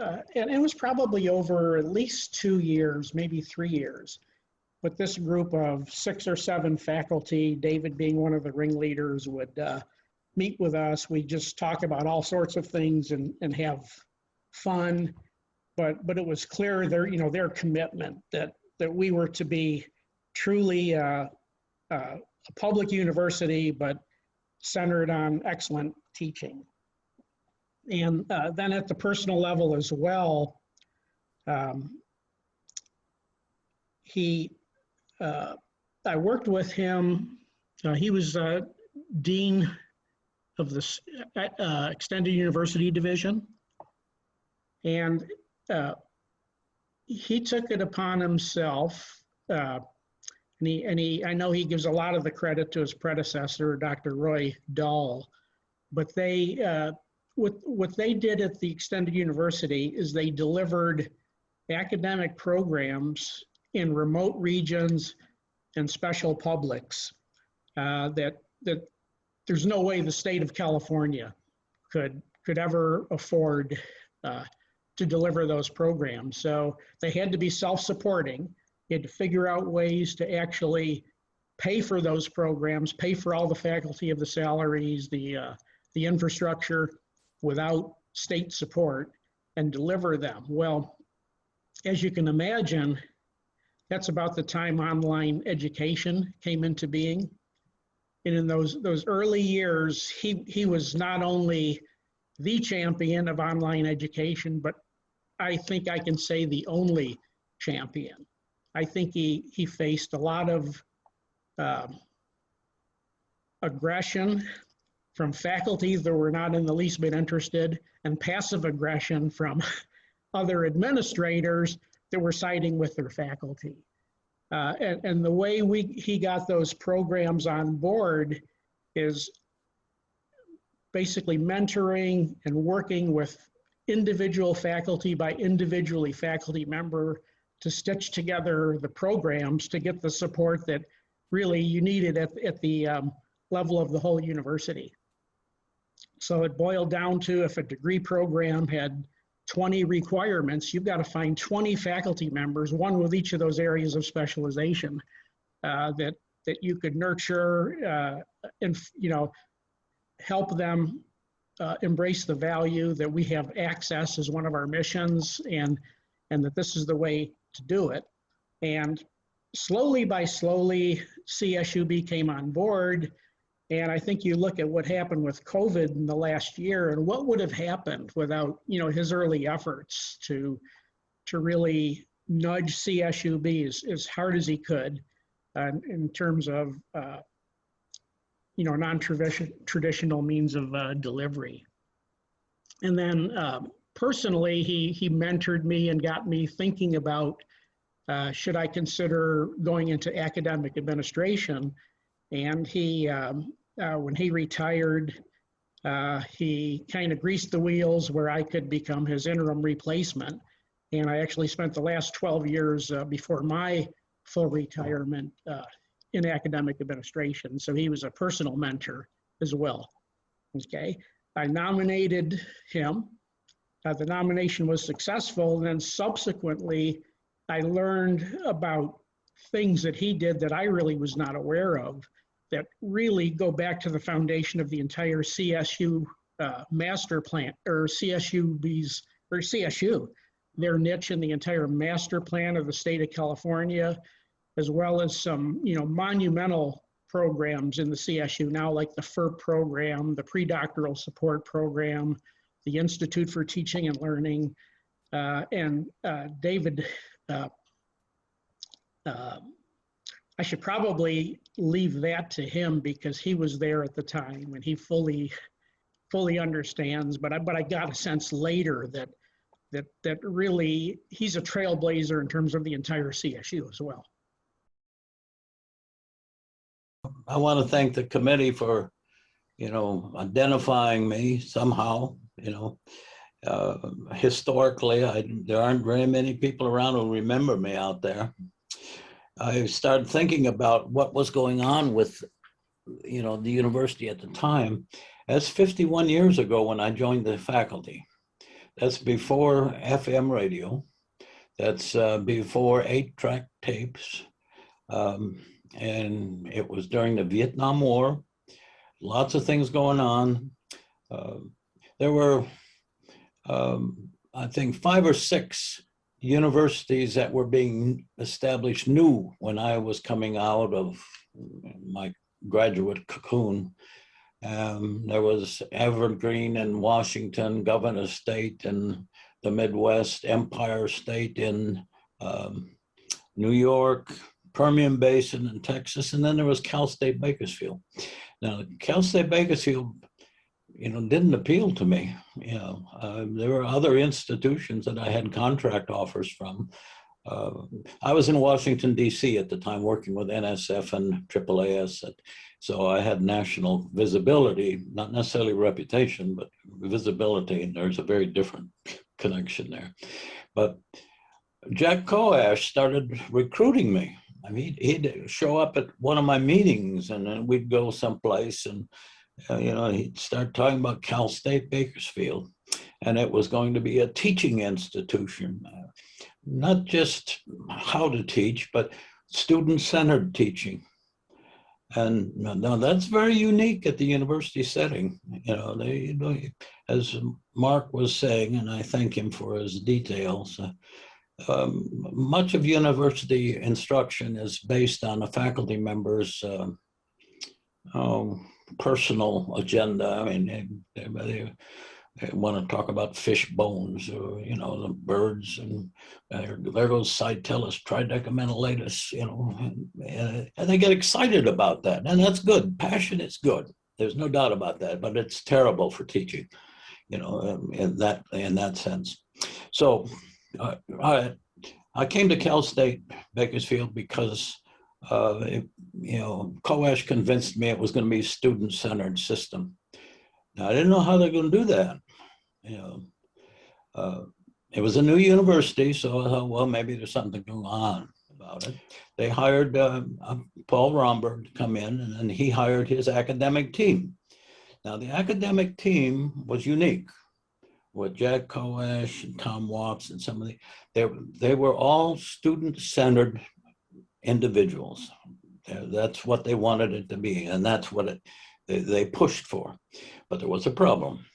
uh, and it was probably over at least two years, maybe three years, but this group of six or seven faculty, David being one of the ringleaders, would uh, meet with us. We just talk about all sorts of things and, and have fun. But but it was clear their you know their commitment that that we were to be truly uh, uh, a public university, but centered on excellent teaching. And uh, then at the personal level as well, um, he, uh, I worked with him. Uh, he was uh, dean of the uh, Extended University Division. And uh, he took it upon himself, and he, and he, I know he gives a lot of the credit to his predecessor, Dr. Roy Dahl, but they, uh, what, what they did at the Extended University is they delivered academic programs in remote regions and special publics uh, that, that there's no way the state of California could, could ever afford uh, to deliver those programs. So they had to be self-supporting. They had to figure out ways to actually pay for those programs, pay for all the faculty of the salaries, the, uh, the infrastructure without state support and deliver them. Well, as you can imagine, that's about the time online education came into being. And in those, those early years, he, he was not only the champion of online education, but I think I can say the only champion. I think he, he faced a lot of um, aggression from faculty that were not in the least bit interested and passive aggression from other administrators that were siding with their faculty. Uh, and, and the way we, he got those programs on board is basically mentoring and working with individual faculty by individually faculty member to stitch together the programs to get the support that really you needed at, at the um, level of the whole university. So it boiled down to if a degree program had 20 requirements, you've got to find 20 faculty members, one with each of those areas of specialization uh, that that you could nurture uh, and you know help them uh, embrace the value that we have access as one of our missions and and that this is the way to do it. And slowly by slowly, CSUB came on board. And I think you look at what happened with COVID in the last year and what would have happened without, you know, his early efforts to, to really nudge CSUB as, as hard as he could uh, in terms of, uh, you know, non-traditional means of uh, delivery. And then um, personally, he, he mentored me and got me thinking about uh, should I consider going into academic administration? And he, um, uh, when he retired, uh, he kind of greased the wheels where I could become his interim replacement. And I actually spent the last 12 years uh, before my full retirement uh, in academic administration. So he was a personal mentor as well. Okay. I nominated him. Uh, the nomination was successful. And then subsequently, I learned about things that he did that I really was not aware of that really go back to the foundation of the entire CSU uh, master plan or CSUB's or CSU, their niche in the entire master plan of the state of California, as well as some, you know, monumental programs in the CSU now, like the FERP program, the pre-doctoral support program, the Institute for Teaching and Learning, uh, and uh, David, uh, uh, I should probably leave that to him because he was there at the time and he fully, fully understands. But I, but I got a sense later that that that really he's a trailblazer in terms of the entire CSU as well. I want to thank the committee for, you know, identifying me somehow, you know. Uh, historically, I, there aren't very many people around who remember me out there. I started thinking about what was going on with, you know, the university at the time. That's 51 years ago when I joined the faculty. That's before FM radio. That's uh, before eight track tapes. Um, and it was during the Vietnam War. Lots of things going on. Uh, there were, um, I think, five or six universities that were being established new when I was coming out of my graduate cocoon. Um, there was Evergreen in Washington, Governor State in the Midwest, Empire State in um, New York, Permian Basin in Texas, and then there was Cal State Bakersfield. Now, Cal State Bakersfield, you know, didn't appeal to me. You know, uh, there were other institutions that I had contract offers from. Uh, I was in Washington, D.C. at the time working with NSF and AAAS. At, so I had national visibility, not necessarily reputation, but visibility. And there's a very different connection there. But Jack Coash started recruiting me. I mean, he'd show up at one of my meetings and then we'd go someplace and, uh, you know, he'd start talking about Cal State Bakersfield. And it was going to be a teaching institution, uh, not just how to teach, but student-centered teaching. And now that's very unique at the university setting. You know, they, you know, as Mark was saying, and I thank him for his details, uh, um, much of university instruction is based on a faculty member's uh, um, personal agenda. I mean, they, they, they want to talk about fish bones or, you know, the birds and uh, there goes Citellus tridecemlineatus, you know, and, and they get excited about that. And that's good. Passion is good. There's no doubt about that, but it's terrible for teaching, you know, um, in that, in that sense. So uh, I, I came to Cal State Bakersfield because uh, you know, Coash convinced me it was going to be a student-centered system. Now, I didn't know how they're going to do that. You know, uh, it was a new university, so I thought, well, maybe there's something going on about it. They hired uh, Paul Romberg to come in, and then he hired his academic team. Now, the academic team was unique with Jack Coash and Tom Watts and some of the, they, they were all student-centered individuals. That's what they wanted it to be, and that's what it, they, they pushed for. But there was a problem.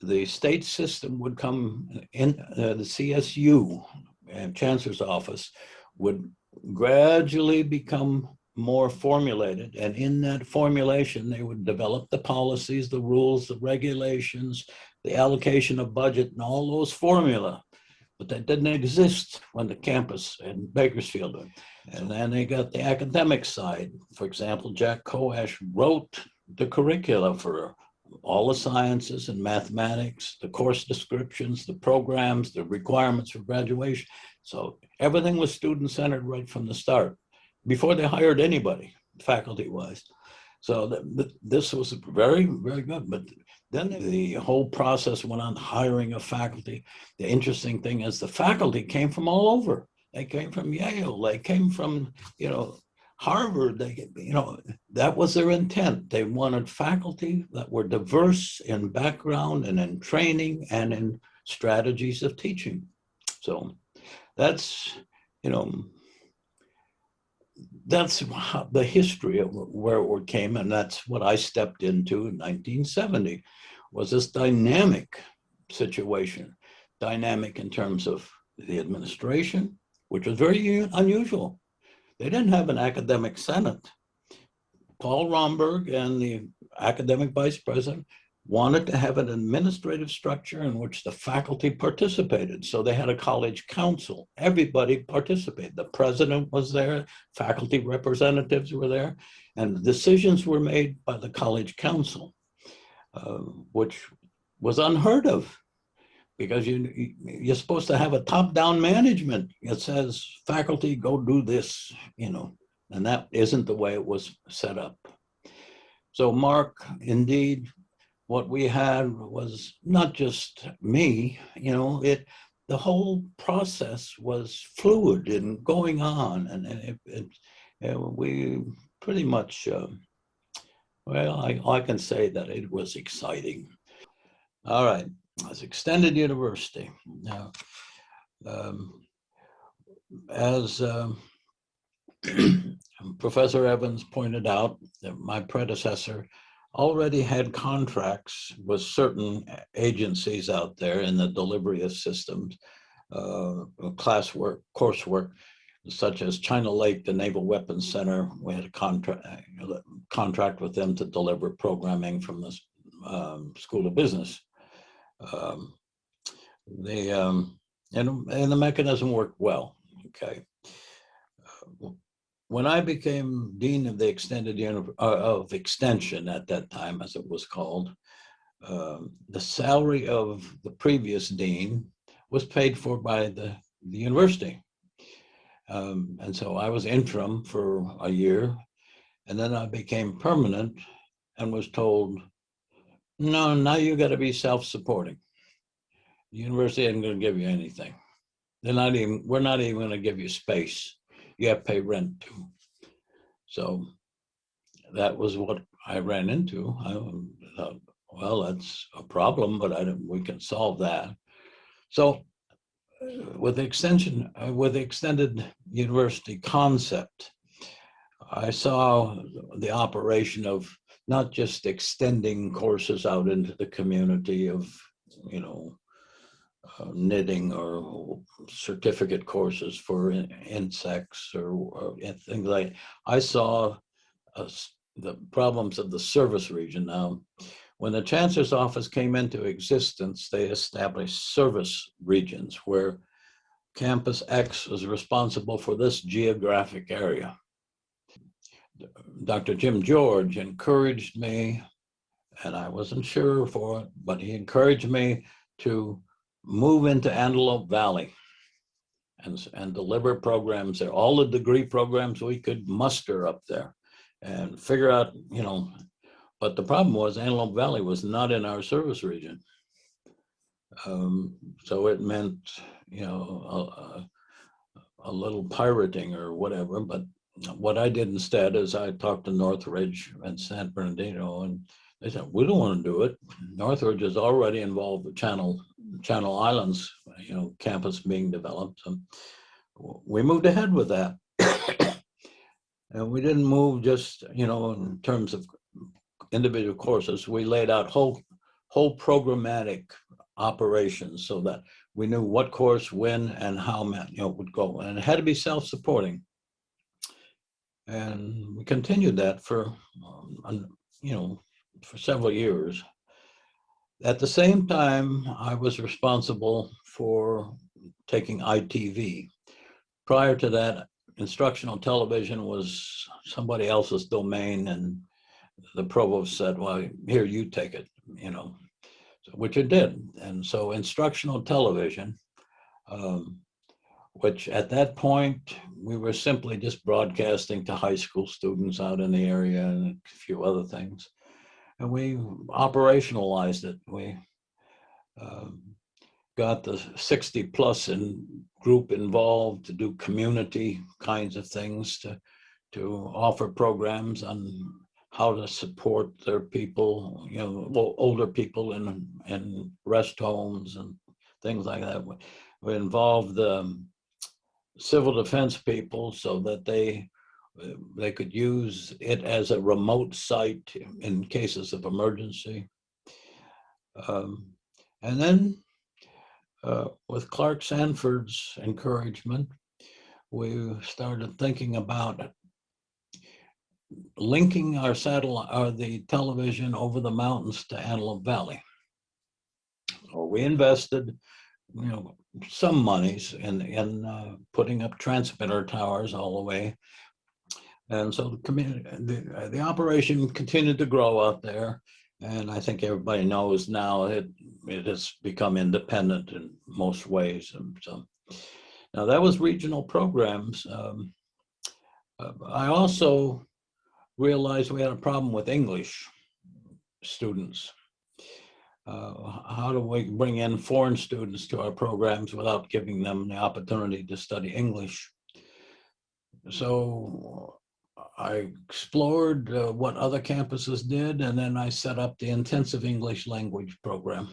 The state system would come in, uh, the CSU and Chancellor's office would gradually become more formulated. And in that formulation, they would develop the policies, the rules, the regulations, the allocation of budget and all those formula. But that didn't exist when the campus in Bakersfield. And then they got the academic side. For example, Jack Coash wrote the curricula for all the sciences and mathematics, the course descriptions, the programs, the requirements for graduation. So everything was student-centered right from the start, before they hired anybody, faculty-wise. So th this was very, very good. But then the whole process went on hiring of faculty. The interesting thing is the faculty came from all over. They came from Yale, they came from, you know, Harvard, they, you know, that was their intent. They wanted faculty that were diverse in background and in training and in strategies of teaching. So that's, you know, that's the history of where it came, and that's what I stepped into in 1970. Was this dynamic situation, dynamic in terms of the administration, which was very unusual. They didn't have an academic senate. Paul Romberg and the academic vice president wanted to have an administrative structure in which the faculty participated. So they had a college council. Everybody participated. The president was there, faculty representatives were there, and decisions were made by the college council, uh, which was unheard of because you, you- you're supposed to have a top-down management. It says, faculty, go do this, you know, and that isn't the way it was set up. So Mark, indeed, what we had was not just me, you know, it, the whole process was fluid and going on and it, it, and we pretty much, uh, well, I, I can say that it was exciting. All right, as extended university. Now, um, as um, Professor Evans pointed out, my predecessor already had contracts with certain agencies out there in the delivery of systems, uh, classwork, coursework, such as China Lake, the Naval Weapons Center. We had a contract contract with them to deliver programming from the um, School of Business. Um, the um, and and the mechanism worked well. Okay. When I became dean of the extended uh, of extension at that time, as it was called, um, the salary of the previous dean was paid for by the, the university. Um, and so I was interim for a year, and then I became permanent and was told, no, now you got to be self-supporting. The university isn't going to give you anything. They're not even, we're not even going to give you space you have to pay rent too. So that was what I ran into. I thought, well, that's a problem, but I we can solve that. So uh, with the extension, uh, with the extended university concept, I saw the operation of not just extending courses out into the community of, you know, uh, knitting or certificate courses for in- insects or, or things like. I saw uh, the problems of the service region. Now, when the chancellor's office came into existence, they established service regions where campus X was responsible for this geographic area. Dr. Jim George encouraged me, and I wasn't sure for it, but he encouraged me to move into Antelope Valley and, and deliver programs there, all the degree programs we could muster up there and figure out, you know, but the problem was Antelope Valley was not in our service region. Um, so it meant, you know, a, a- a little pirating or whatever, but what I did instead is I talked to Northridge and San Bernardino and they said, we don't want to do it. Northridge is already involved with Channel, Channel Islands, you know, campus being developed. And we moved ahead with that. And we didn't move just, you know, in terms of individual courses. We laid out whole, whole programmatic operations so that we knew what course, when, and how, you know, would go. And it had to be self-supporting. And we continued that for, um, you know, for several years. At the same time, I was responsible for taking ITV. Prior to that, instructional television was somebody else's domain and the provost said, well, here, you take it, you know, which it did. And so instructional television, um, which at that point, we were simply just broadcasting to high school students out in the area and a few other things. And we operationalized it. We um, got the 60 plus in group involved to do community kinds of things to to offer programs on how to support their people, you know, older people in in rest homes and things like that. We- involved the civil defense people so that they they could use it as a remote site in cases of emergency. Um, And then uh, with Clark Sanford's encouragement, we started thinking about linking our satellite, or the television over the mountains to Antelope Valley. So we invested, you know, some monies in, in uh, putting up transmitter towers all the way. And so the community, the, uh, the operation continued to grow out there. And I think everybody knows now it, it has become independent in most ways. And so now that was regional programs. Um, uh, I also realized we had a problem with English students. Uh, how do we bring in foreign students to our programs without giving them the opportunity to study English? So I explored uh, what other campuses did, and then I set up the intensive English language program.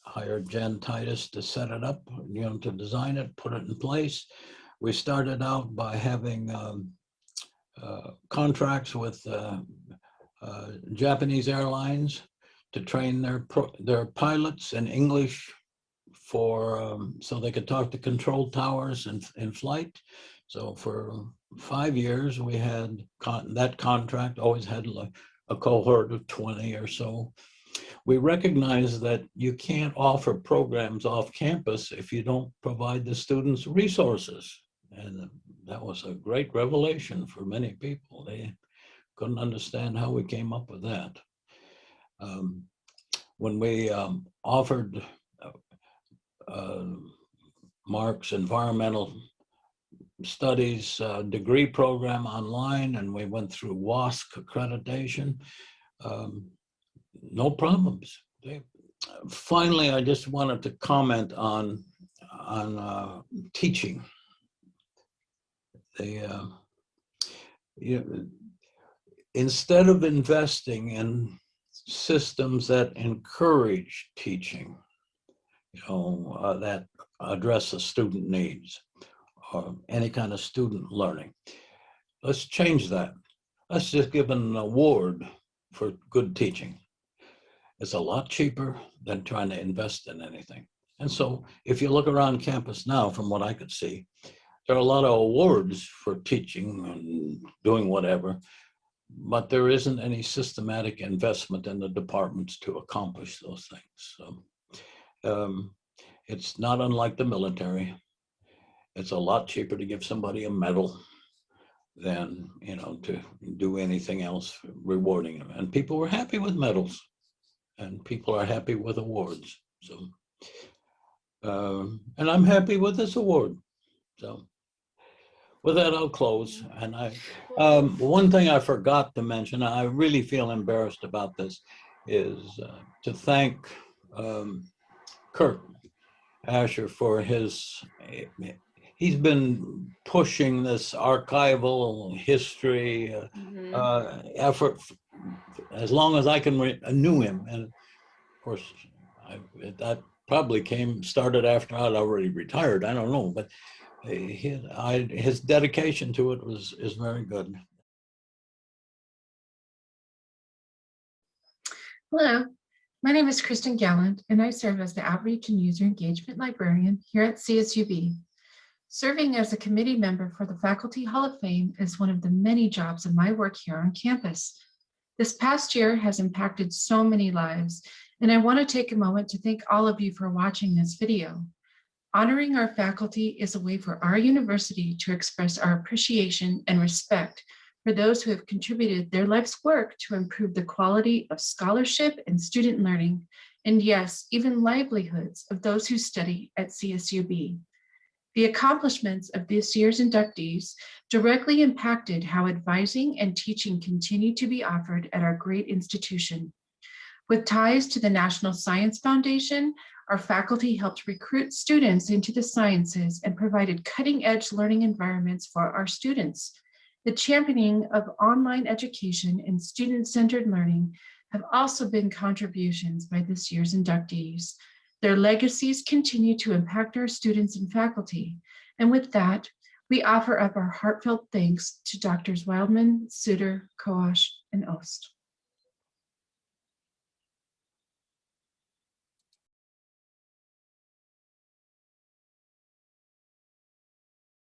Hired Jen Titus to set it up, you know, to design it, put it in place. We started out by having um, uh, contracts with uh, uh, Japanese airlines to train their their pilots in English for um, so they could talk to control towers in, in flight. So for five years, we had con- that contract always had a cohort of 20 or so. We recognize that you can't offer programs off campus if you don't provide the students resources. And that was a great revelation for many people. They couldn't understand how we came up with that. Um, when we um, offered uh, uh, Mark's environmental studies uh, degree program online and we went through WASC accreditation, um, no problems. They, finally, I just wanted to comment on, on uh, teaching. They, uh, you, instead of investing in systems that encourage teaching, you know, uh, that address the student needs or any kind of student learning. Let's change that. Let's just give an award for good teaching. It's a lot cheaper than trying to invest in anything. And so if you look around campus now, from what I could see, there are a lot of awards for teaching and doing whatever, but there isn't any systematic investment in the departments to accomplish those things. So um, it's not unlike the military. It's a lot cheaper to give somebody a medal than, you know, to do anything else rewarding them. And people were happy with medals and people are happy with awards. So, um, and I'm happy with this award. So with that, I'll close. And I, um, one thing I forgot to mention, I really feel embarrassed about this, is uh, to thank um, Kurt Asher for his, he's been pushing this archival history uh, Mhm. uh, effort as long as I can re- I knew him. And of course, I, that probably came, started after I'd already retired. I don't know, but uh, his, I, his dedication to it was, is very good. Hello, my name is Kristen Gallant, and I serve as the Outreach and User Engagement Librarian here at CSUB. Serving as a committee member for the Faculty Hall of Fame is one of the many jobs of my work here on campus. This past year has impacted so many lives, and I want to take a moment to thank all of you for watching this video. Honoring our faculty is a way for our university to express our appreciation and respect for those who have contributed their life's work to improve the quality of scholarship and student learning, and yes, even livelihoods of those who study at CSUB. The accomplishments of this year's inductees directly impacted how advising and teaching continue to be offered at our great institution. With ties to the National Science Foundation, our faculty helped recruit students into the sciences and provided cutting-edge learning environments for our students. The championing of online education and student-centered learning have also been contributions by this year's inductees. Their legacies continue to impact our students and faculty. And with that, We offer up our heartfelt thanks to Doctors Wildman, Suter, Coash, and Ost.